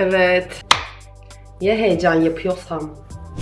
Evet. Niye heyecan yapıyorsam?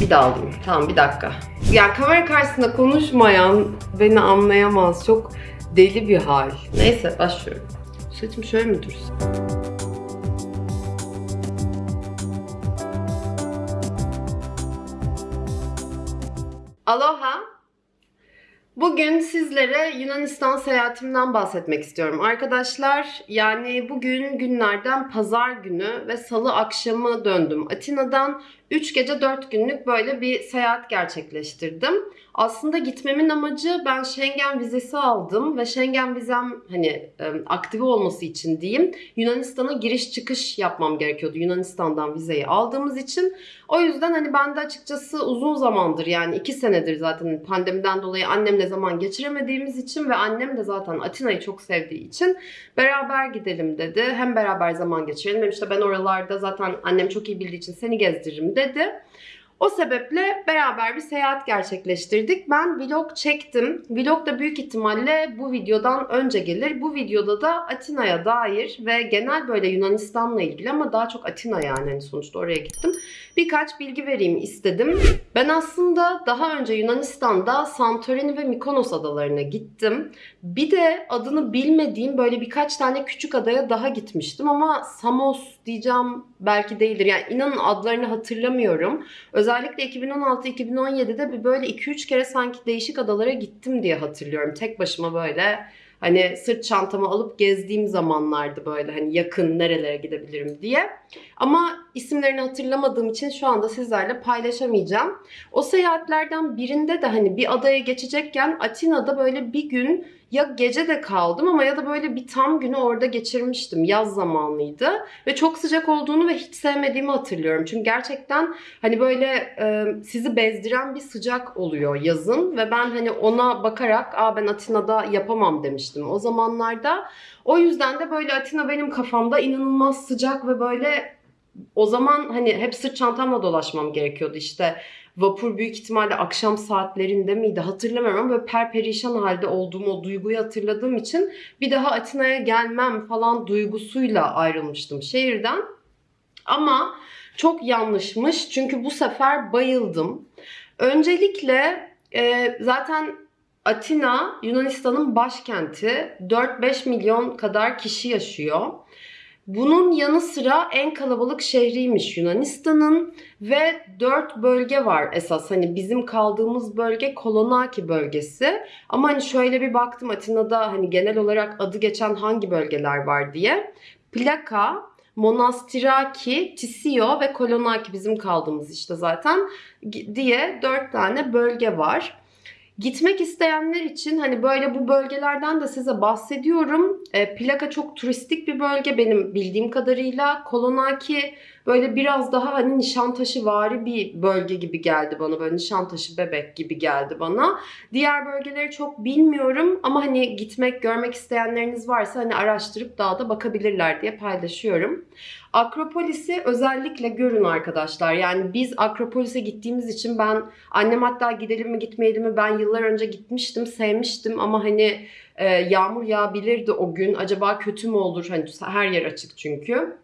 Bir daha alayım. Tamam bir dakika. Ya kamera karşısında konuşmayan beni anlayamaz. Çok deli bir hal. Neyse başlıyorum. Saçım şöyle mi dursun? Aloha. Bugün sizlere Yunanistan seyahatimden bahsetmek istiyorum arkadaşlar. Yani bugün günlerden pazar günü ve salı akşamı döndüm Atina'dan. 3 gece 4 günlük böyle bir seyahat gerçekleştirdim. Aslında gitmemin amacı ben Schengen vizesi aldım ve Schengen vizem hani aktive olması için diyeyim Yunanistan'a giriş çıkış yapmam gerekiyordu Yunanistan'dan vizeyi aldığımız için. O yüzden hani ben de açıkçası uzun zamandır yani 2 senedir zaten pandemiden dolayı annemle zaman geçiremediğimiz için ve annem de zaten Atina'yı çok sevdiği için beraber gidelim dedi. Hem beraber zaman geçirelim hem işte ben oralarda zaten annem çok iyi bildiği için seni gezdiririm dedi. O sebeple beraber bir seyahat gerçekleştirdik. Ben vlog çektim. Vlog da büyük ihtimalle bu videodan önce gelir. Bu videoda da Atina'ya dair ve genel böyle Yunanistan'la ilgili ama daha çok Atina yani hani sonuçta oraya gittim. Birkaç bilgi vereyim istedim. Ben aslında daha önce Yunanistan'da Santorini ve Mikonos adalarına gittim. Bir de adını bilmediğim böyle birkaç tane küçük adaya daha gitmiştim ama Samos diyeceğim belki değildir. Yani inanın adlarını hatırlamıyorum. Özellikle 2016-2017'de bir böyle 2-3 kere sanki değişik adalara gittim diye hatırlıyorum. Tek başıma böyle hani sırt çantamı alıp gezdiğim zamanlardı böyle hani yakın nerelere gidebilirim diye. Ama isimlerini hatırlamadığım için şu anda sizlerle paylaşamayacağım. O seyahatlerden birinde de hani bir adaya geçecekken Atina'da böyle bir gün ya gece de kaldım ama ya da böyle bir tam günü orada geçirmiştim. Yaz zamanlıydı ve çok sıcak olduğunu ve hiç sevmediğimi hatırlıyorum. Çünkü gerçekten hani böyle e, sizi bezdiren bir sıcak oluyor yazın ve ben hani ona bakarak aa ben Atina'da yapamam demiştim o zamanlarda. O yüzden de böyle Atina benim kafamda inanılmaz sıcak ve böyle o zaman hani hep sırt çantamla dolaşmam gerekiyordu işte vapur büyük ihtimalle akşam saatlerinde miydi hatırlamıyorum ama böyle perperişan halde olduğum o duyguyu hatırladığım için bir daha Atina'ya gelmem falan duygusuyla ayrılmıştım şehirden. Ama çok yanlışmış çünkü bu sefer bayıldım. Öncelikle e, zaten Atina Yunanistan'ın başkenti 4-5 milyon kadar kişi yaşıyor. Bunun yanı sıra en kalabalık şehriymiş Yunanistan'ın ve 4 bölge var esas. Hani bizim kaldığımız bölge Kolonaki bölgesi. Ama hani şöyle bir baktım Atina'da hani genel olarak adı geçen hangi bölgeler var diye. Plaka, Monastiraki, Tisio ve Kolonaki bizim kaldığımız işte zaten diye 4 tane bölge var. Gitmek isteyenler için hani böyle bu bölgelerden de size bahsediyorum. E, plaka çok turistik bir bölge benim bildiğim kadarıyla. Kolonaki böyle biraz daha hani Nişantaşı vari bir bölge gibi geldi bana. Böyle Nişantaşı bebek gibi geldi bana. Diğer bölgeleri çok bilmiyorum ama hani gitmek, görmek isteyenleriniz varsa hani araştırıp daha da bakabilirler diye paylaşıyorum. Akropolis'i özellikle görün arkadaşlar. Yani biz Akropolis'e gittiğimiz için ben annem hatta gidelim mi gitmeyelim mi ben yıllar önce gitmiştim, sevmiştim ama hani e, yağmur yağabilirdi o gün. Acaba kötü mü olur? Hani her yer açık çünkü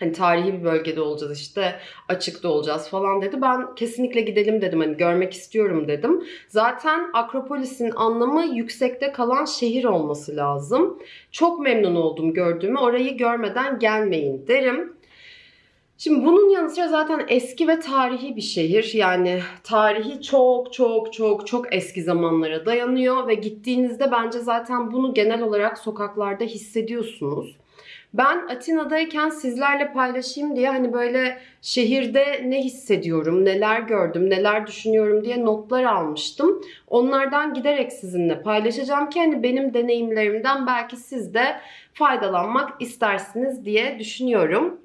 hani tarihi bir bölgede olacağız işte açıkta olacağız falan dedi. Ben kesinlikle gidelim dedim hani görmek istiyorum dedim. Zaten Akropolis'in anlamı yüksekte kalan şehir olması lazım. Çok memnun oldum gördüğümü orayı görmeden gelmeyin derim. Şimdi bunun yanı sıra zaten eski ve tarihi bir şehir. Yani tarihi çok çok çok çok eski zamanlara dayanıyor ve gittiğinizde bence zaten bunu genel olarak sokaklarda hissediyorsunuz. Ben Atina'dayken sizlerle paylaşayım diye hani böyle şehirde ne hissediyorum, neler gördüm, neler düşünüyorum diye notlar almıştım. Onlardan giderek sizinle paylaşacağım ki hani benim deneyimlerimden belki siz de faydalanmak istersiniz diye düşünüyorum.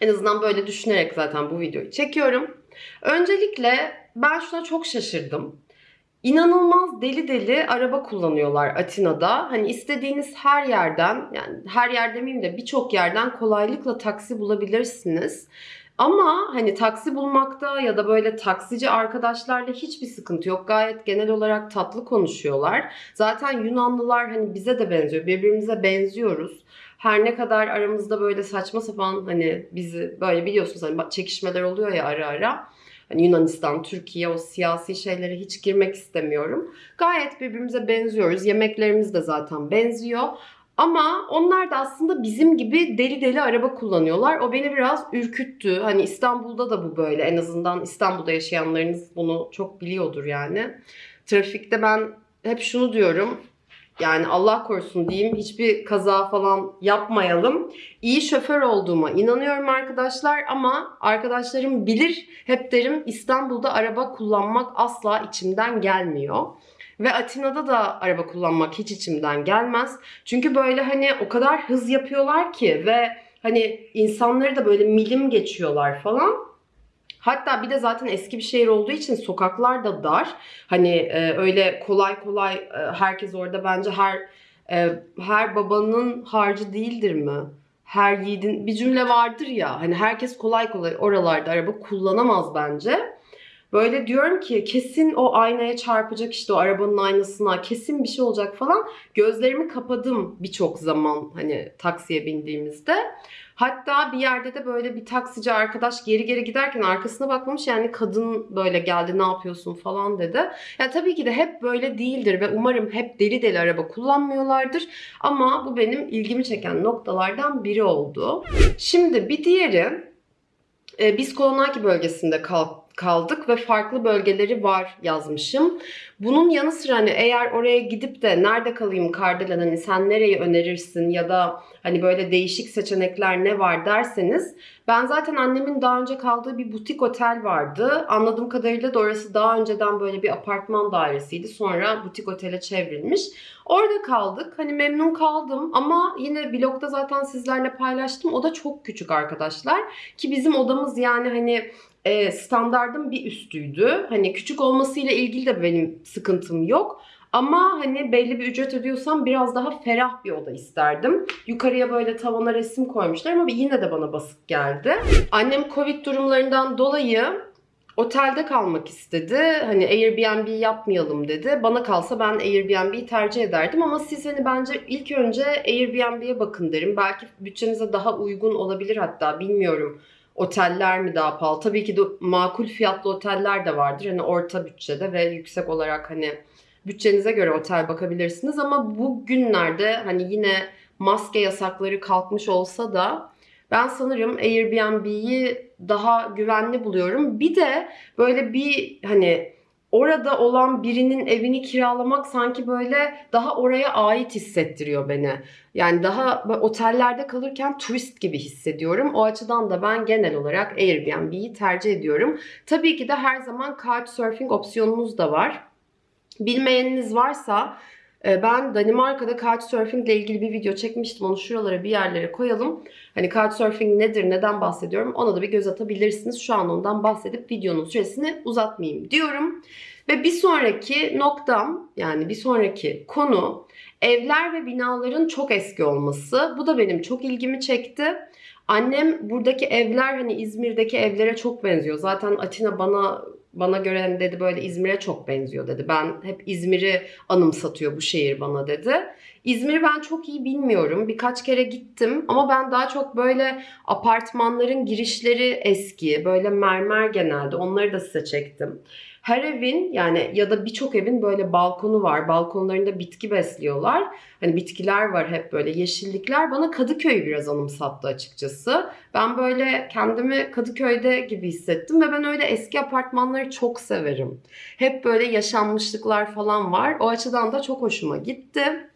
En azından böyle düşünerek zaten bu videoyu çekiyorum. Öncelikle ben şuna çok şaşırdım. İnanılmaz deli deli araba kullanıyorlar Atina'da. Hani istediğiniz her yerden yani her yer demeyeyim de birçok yerden kolaylıkla taksi bulabilirsiniz. Ama hani taksi bulmakta ya da böyle taksici arkadaşlarla hiçbir sıkıntı yok. Gayet genel olarak tatlı konuşuyorlar. Zaten Yunanlılar hani bize de benziyor. Birbirimize benziyoruz. Her ne kadar aramızda böyle saçma sapan hani bizi böyle biliyorsunuz hani çekişmeler oluyor ya ara ara. Hani Yunanistan, Türkiye o siyasi şeylere hiç girmek istemiyorum. Gayet birbirimize benziyoruz. Yemeklerimiz de zaten benziyor. Ama onlar da aslında bizim gibi deli deli araba kullanıyorlar. O beni biraz ürküttü. Hani İstanbul'da da bu böyle. En azından İstanbul'da yaşayanlarınız bunu çok biliyordur yani. Trafikte ben hep şunu diyorum. Yani Allah korusun diyeyim hiçbir kaza falan yapmayalım. İyi şoför olduğuma inanıyorum arkadaşlar ama arkadaşlarım bilir hep derim İstanbul'da araba kullanmak asla içimden gelmiyor. Ve Atina'da da araba kullanmak hiç içimden gelmez. Çünkü böyle hani o kadar hız yapıyorlar ki ve hani insanları da böyle milim geçiyorlar falan. Hatta bir de zaten eski bir şehir olduğu için sokaklar da dar. Hani e, öyle kolay kolay e, herkes orada bence her e, her babanın harcı değildir mi? Her yiğidin bir cümle vardır ya hani herkes kolay kolay oralarda araba kullanamaz bence. Böyle diyorum ki kesin o aynaya çarpacak işte o arabanın aynasına kesin bir şey olacak falan. Gözlerimi kapadım birçok zaman hani taksiye bindiğimizde. Hatta bir yerde de böyle bir taksici arkadaş geri geri giderken arkasına bakmamış yani kadın böyle geldi ne yapıyorsun falan dedi. Ya tabii ki de hep böyle değildir ve umarım hep deli deli araba kullanmıyorlardır. Ama bu benim ilgimi çeken noktalardan biri oldu. Şimdi bir diğeri biz Kolonaki bölgesinde kal- kaldık ve farklı bölgeleri var yazmışım. Bunun yanı sıra hani eğer oraya gidip de nerede kalayım Kardelen hani sen nereyi önerirsin ya da hani böyle değişik seçenekler ne var derseniz ben zaten annemin daha önce kaldığı bir butik otel vardı. Anladığım kadarıyla da orası daha önceden böyle bir apartman dairesiydi. Sonra butik otele çevrilmiş. Orada kaldık. Hani memnun kaldım ama yine vlogda zaten sizlerle paylaştım. O da çok küçük arkadaşlar. Ki bizim odamız yani hani e, standardın bir üstüydü. Hani küçük olmasıyla ilgili de benim sıkıntım yok. Ama hani belli bir ücret ödüyorsam biraz daha ferah bir oda isterdim. Yukarıya böyle tavana resim koymuşlar ama yine de bana basık geldi. Annem Covid durumlarından dolayı otelde kalmak istedi. Hani Airbnb yapmayalım dedi. Bana kalsa ben Airbnb'yi tercih ederdim ama siz hani bence ilk önce Airbnb'ye bakın derim. Belki bütçenize daha uygun olabilir hatta bilmiyorum. Oteller mi daha pahalı? Tabii ki de makul fiyatlı oteller de vardır. Hani orta bütçede ve yüksek olarak hani bütçenize göre otel bakabilirsiniz ama bu günlerde hani yine maske yasakları kalkmış olsa da ben sanırım Airbnb'yi daha güvenli buluyorum. Bir de böyle bir hani orada olan birinin evini kiralamak sanki böyle daha oraya ait hissettiriyor beni. Yani daha otellerde kalırken turist gibi hissediyorum. O açıdan da ben genel olarak Airbnb'yi tercih ediyorum. Tabii ki de her zaman couchsurfing opsiyonunuz da var. Bilmeyeniniz varsa ben Danimarka'da Couchsurfing ile ilgili bir video çekmiştim. Onu şuralara bir yerlere koyalım. Hani Couchsurfing nedir, neden bahsediyorum ona da bir göz atabilirsiniz. Şu an ondan bahsedip videonun süresini uzatmayayım diyorum. Ve bir sonraki noktam yani bir sonraki konu evler ve binaların çok eski olması. Bu da benim çok ilgimi çekti. Annem buradaki evler hani İzmir'deki evlere çok benziyor. Zaten Atina bana bana göre hani dedi böyle İzmir'e çok benziyor dedi. Ben hep İzmir'i anımsatıyor bu şehir bana dedi. İzmir'i ben çok iyi bilmiyorum. Birkaç kere gittim ama ben daha çok böyle apartmanların girişleri eski, böyle mermer genelde. Onları da size çektim. Her evin yani ya da birçok evin böyle balkonu var. Balkonlarında bitki besliyorlar. Hani bitkiler var hep böyle yeşillikler. Bana Kadıköy'ü biraz anımsattı açıkçası. Ben böyle kendimi Kadıköy'de gibi hissettim ve ben öyle eski apartmanları çok severim. Hep böyle yaşanmışlıklar falan var. O açıdan da çok hoşuma gitti.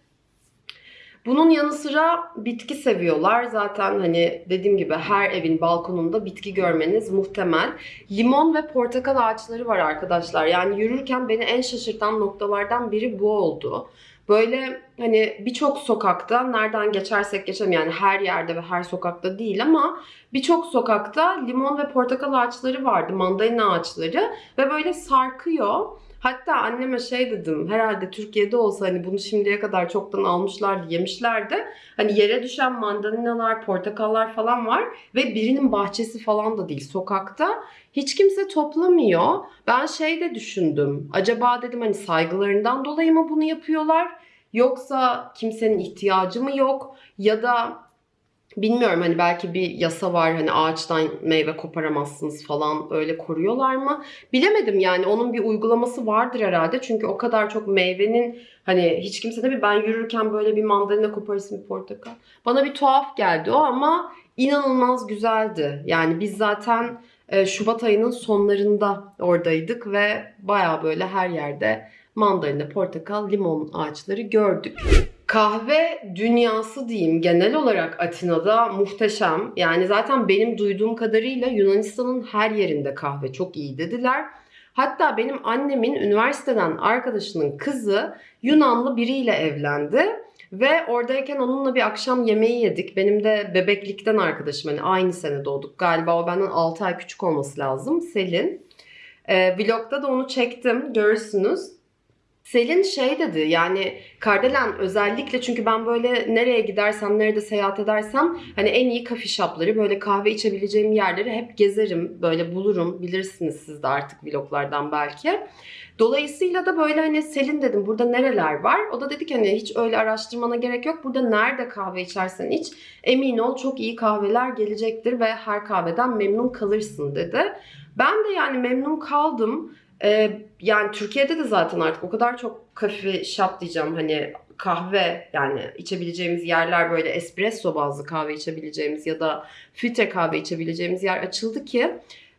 Bunun yanı sıra bitki seviyorlar. Zaten hani dediğim gibi her evin balkonunda bitki görmeniz muhtemel. Limon ve portakal ağaçları var arkadaşlar. Yani yürürken beni en şaşırtan noktalardan biri bu oldu. Böyle hani birçok sokakta nereden geçersek geçelim yani her yerde ve her sokakta değil ama birçok sokakta limon ve portakal ağaçları vardı, mandalina ağaçları ve böyle sarkıyor. Hatta anneme şey dedim herhalde Türkiye'de olsa hani bunu şimdiye kadar çoktan almışlardı yemişlerdi. Hani yere düşen mandalinalar, portakallar falan var ve birinin bahçesi falan da değil sokakta. Hiç kimse toplamıyor. Ben şey de düşündüm. Acaba dedim hani saygılarından dolayı mı bunu yapıyorlar? Yoksa kimsenin ihtiyacı mı yok? Ya da Bilmiyorum hani belki bir yasa var hani ağaçtan meyve koparamazsınız falan öyle koruyorlar mı? Bilemedim yani onun bir uygulaması vardır herhalde. Çünkü o kadar çok meyvenin hani hiç kimse de bir ben yürürken böyle bir mandalina koparırsın bir portakal. Bana bir tuhaf geldi o ama inanılmaz güzeldi. Yani biz zaten e, Şubat ayının sonlarında oradaydık ve baya böyle her yerde mandalina, portakal, limon ağaçları gördük. Kahve dünyası diyeyim genel olarak Atina'da muhteşem. Yani zaten benim duyduğum kadarıyla Yunanistan'ın her yerinde kahve çok iyi dediler. Hatta benim annemin üniversiteden arkadaşının kızı Yunanlı biriyle evlendi. Ve oradayken onunla bir akşam yemeği yedik. Benim de bebeklikten arkadaşım. Hani aynı sene doğduk. Galiba o benden 6 ay küçük olması lazım. Selin. Ee, vlogda da onu çektim. Görürsünüz. Selin şey dedi yani Kardelen özellikle çünkü ben böyle nereye gidersem nerede seyahat edersem hani en iyi kafe shopları böyle kahve içebileceğim yerleri hep gezerim böyle bulurum bilirsiniz siz de artık vloglardan belki. Dolayısıyla da böyle hani Selin dedim burada nereler var? O da dedi ki hani hiç öyle araştırmana gerek yok. Burada nerede kahve içersen iç emin ol çok iyi kahveler gelecektir ve her kahveden memnun kalırsın dedi. Ben de yani memnun kaldım. Ee, yani Türkiye'de de zaten artık o kadar çok kafe shop diyeceğim hani kahve yani içebileceğimiz yerler böyle espresso bazlı kahve içebileceğimiz ya da filtre kahve içebileceğimiz yer açıldı ki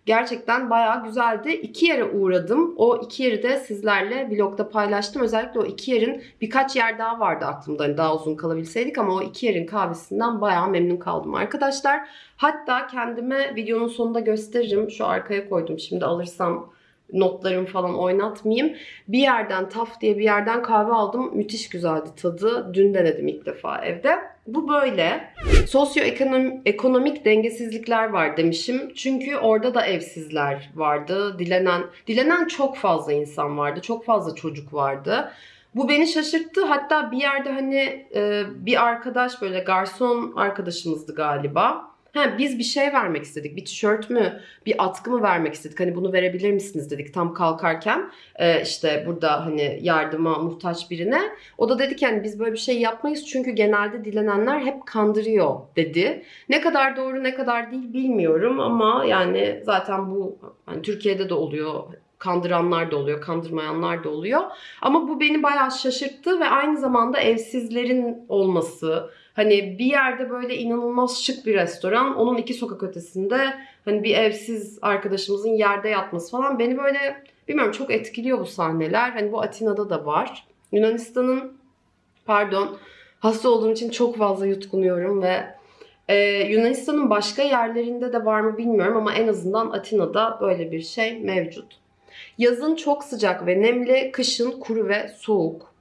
gerçekten bayağı güzeldi. İki yere uğradım. O iki yeri de sizlerle vlogda paylaştım. Özellikle o iki yerin birkaç yer daha vardı aklımda. Hani daha uzun kalabilseydik ama o iki yerin kahvesinden bayağı memnun kaldım arkadaşlar. Hatta kendime videonun sonunda gösteririm. Şu arkaya koydum. Şimdi alırsam notlarım falan oynatmayayım. Bir yerden Taf diye bir yerden kahve aldım. Müthiş güzeldi tadı. Dün denedim ilk defa evde. Bu böyle. Sosyoekonomik dengesizlikler var demişim. Çünkü orada da evsizler vardı. Dilenen dilenen çok fazla insan vardı. Çok fazla çocuk vardı. Bu beni şaşırttı. Hatta bir yerde hani e, bir arkadaş böyle garson arkadaşımızdı galiba Ha, biz bir şey vermek istedik. Bir tişört mü, bir atkı mı vermek istedik. Hani bunu verebilir misiniz dedik tam kalkarken. E, işte burada hani yardıma muhtaç birine. O da dedi ki hani biz böyle bir şey yapmayız. Çünkü genelde dilenenler hep kandırıyor dedi. Ne kadar doğru ne kadar değil bilmiyorum ama yani zaten bu hani Türkiye'de de oluyor kandıranlar da oluyor, kandırmayanlar da oluyor. Ama bu beni bayağı şaşırttı ve aynı zamanda evsizlerin olması, Hani bir yerde böyle inanılmaz şık bir restoran. Onun iki sokak ötesinde hani bir evsiz arkadaşımızın yerde yatması falan beni böyle bilmiyorum çok etkiliyor bu sahneler. Hani bu Atina'da da var. Yunanistan'ın pardon hasta olduğum için çok fazla yutkunuyorum ve ee, Yunanistan'ın başka yerlerinde de var mı bilmiyorum ama en azından Atina'da böyle bir şey mevcut. Yazın çok sıcak ve nemli, kışın kuru ve soğuk.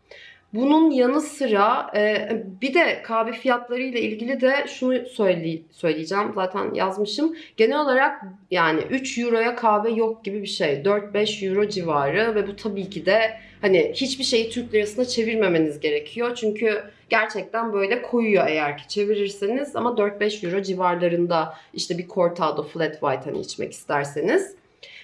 Bunun yanı sıra e, bir de kahve fiyatları ile ilgili de şunu söyle, söyleyeceğim. Zaten yazmışım. Genel olarak yani 3 euroya kahve yok gibi bir şey. 4-5 euro civarı ve bu tabii ki de hani hiçbir şeyi Türk lirasına çevirmemeniz gerekiyor. Çünkü gerçekten böyle koyuyor eğer ki çevirirseniz ama 4-5 euro civarlarında işte bir cortado flat white hani içmek isterseniz.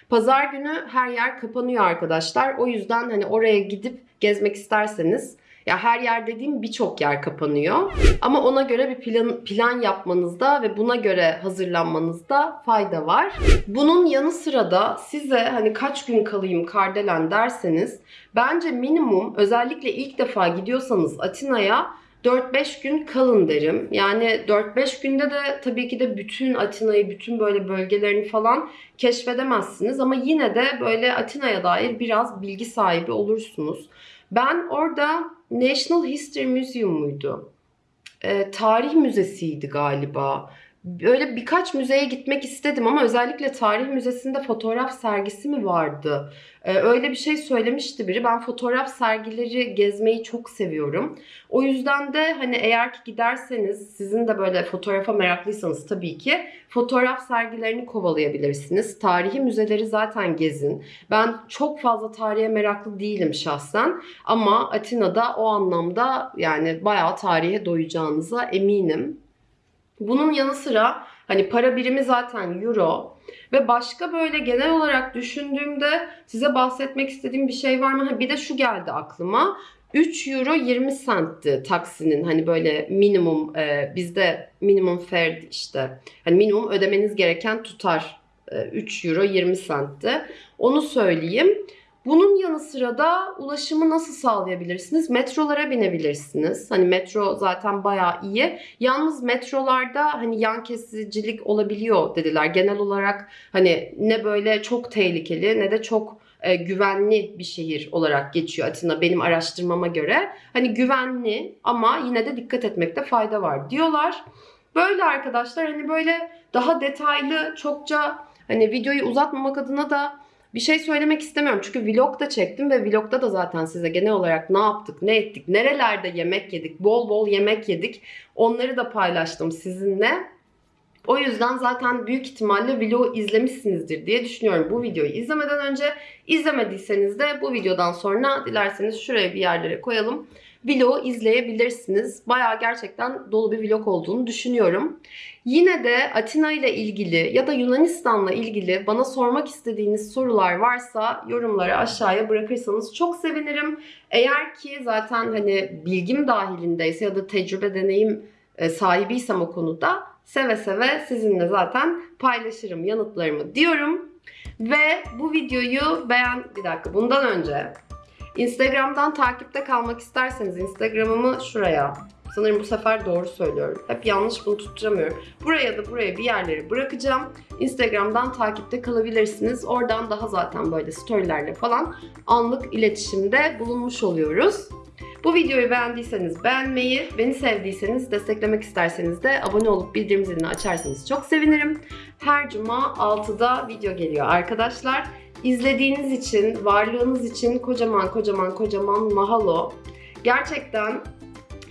Pazar günü her yer kapanıyor arkadaşlar. O yüzden hani oraya gidip gezmek isterseniz ya her yer dediğim birçok yer kapanıyor. Ama ona göre bir plan, plan yapmanızda ve buna göre hazırlanmanızda fayda var. Bunun yanı sıra da size hani kaç gün kalayım Kardelen derseniz bence minimum özellikle ilk defa gidiyorsanız Atina'ya 4-5 gün kalın derim. Yani 4-5 günde de tabii ki de bütün Atina'yı, bütün böyle bölgelerini falan keşfedemezsiniz. Ama yine de böyle Atina'ya dair biraz bilgi sahibi olursunuz. Ben orada National History Museum muydu? E, tarih müzesiydi galiba. Böyle birkaç müzeye gitmek istedim ama özellikle tarih müzesinde fotoğraf sergisi mi vardı? Ee, öyle bir şey söylemişti biri. Ben fotoğraf sergileri gezmeyi çok seviyorum. O yüzden de hani eğer ki giderseniz sizin de böyle fotoğrafa meraklıysanız tabii ki fotoğraf sergilerini kovalayabilirsiniz. Tarihi müzeleri zaten gezin. Ben çok fazla tarihe meraklı değilim şahsen ama Atina'da o anlamda yani bayağı tarihe doyacağınıza eminim. Bunun yanı sıra hani para birimi zaten euro ve başka böyle genel olarak düşündüğümde size bahsetmek istediğim bir şey var mı? Bir de şu geldi aklıma. 3 euro 20 centti taksinin hani böyle minimum e, bizde minimum fare işte hani minimum ödemeniz gereken tutar e, 3 euro 20 centti. Onu söyleyeyim. Bunun yanı sıra da ulaşımı nasıl sağlayabilirsiniz? Metrolara binebilirsiniz. Hani metro zaten bayağı iyi. Yalnız metrolarda hani yan kesicilik olabiliyor dediler. Genel olarak hani ne böyle çok tehlikeli ne de çok e, güvenli bir şehir olarak geçiyor Atina benim araştırmama göre. Hani güvenli ama yine de dikkat etmekte fayda var diyorlar. Böyle arkadaşlar hani böyle daha detaylı çokça hani videoyu uzatmamak adına da bir şey söylemek istemiyorum. Çünkü vlog da çektim ve vlogda da zaten size genel olarak ne yaptık, ne ettik, nerelerde yemek yedik, bol bol yemek yedik. Onları da paylaştım sizinle. O yüzden zaten büyük ihtimalle vlogu izlemişsinizdir diye düşünüyorum. Bu videoyu izlemeden önce izlemediyseniz de bu videodan sonra dilerseniz şuraya bir yerlere koyalım. Vlogu izleyebilirsiniz. Bayağı gerçekten dolu bir vlog olduğunu düşünüyorum. Yine de Atina ile ilgili ya da Yunanistan'la ilgili bana sormak istediğiniz sorular varsa yorumları aşağıya bırakırsanız çok sevinirim. Eğer ki zaten hani bilgim dahilindeyse ya da tecrübe deneyim e, sahibiysem o konuda seve seve sizinle zaten paylaşırım yanıtlarımı diyorum. Ve bu videoyu beğen... Bir dakika bundan önce Instagram'dan takipte kalmak isterseniz Instagram'ımı şuraya Sanırım bu sefer doğru söylüyorum. Hep yanlış bunu tutturamıyorum. Buraya da buraya bir yerleri bırakacağım. Instagram'dan takipte kalabilirsiniz. Oradan daha zaten böyle storylerle falan anlık iletişimde bulunmuş oluyoruz. Bu videoyu beğendiyseniz beğenmeyi, beni sevdiyseniz, desteklemek isterseniz de abone olup bildirim zilini açarsanız çok sevinirim. Her cuma 6'da video geliyor arkadaşlar. İzlediğiniz için, varlığınız için kocaman kocaman kocaman mahalo. Gerçekten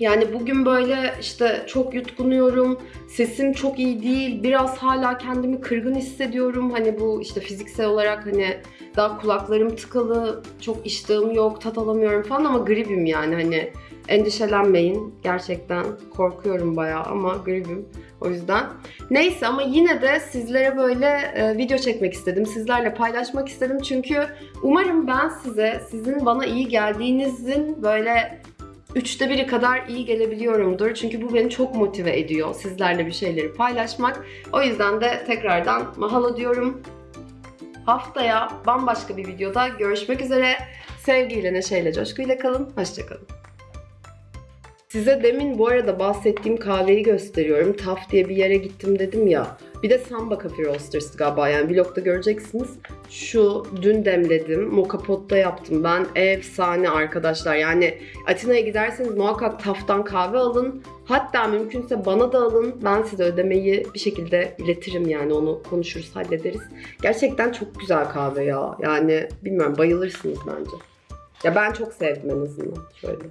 yani bugün böyle işte çok yutkunuyorum, sesim çok iyi değil, biraz hala kendimi kırgın hissediyorum. Hani bu işte fiziksel olarak hani daha kulaklarım tıkalı, çok iştahım yok, tat alamıyorum falan ama gribim yani hani endişelenmeyin. Gerçekten korkuyorum bayağı ama gribim. O yüzden. Neyse ama yine de sizlere böyle e, video çekmek istedim. Sizlerle paylaşmak istedim. Çünkü umarım ben size, sizin bana iyi geldiğinizin böyle üçte biri kadar iyi gelebiliyorumdur. Çünkü bu beni çok motive ediyor sizlerle bir şeyleri paylaşmak. O yüzden de tekrardan mahalo diyorum. Haftaya bambaşka bir videoda görüşmek üzere. Sevgiyle, neşeyle, coşkuyla kalın. Hoşçakalın. Size demin bu arada bahsettiğim kahveyi gösteriyorum. Taf diye bir yere gittim dedim ya. Bir de Samba Coffee Roasters galiba yani vlogda göreceksiniz. Şu dün demledim. Moka potta yaptım ben. Efsane arkadaşlar. Yani Atina'ya giderseniz muhakkak Taf'tan kahve alın. Hatta mümkünse bana da alın. Ben size ödemeyi bir şekilde iletirim yani onu konuşuruz hallederiz. Gerçekten çok güzel kahve ya. Yani bilmiyorum bayılırsınız bence. Ya ben çok sevdim en azından. Şöyle.